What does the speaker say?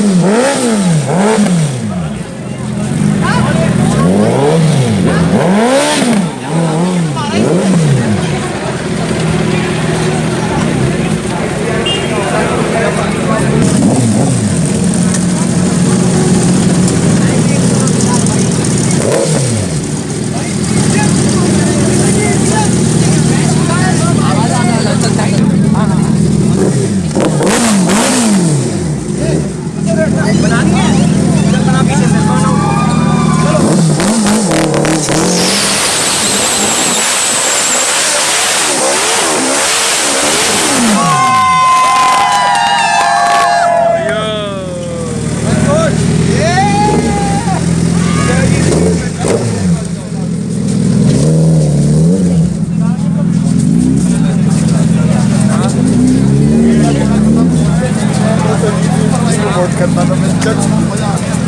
Amén. Ka na naman dyan.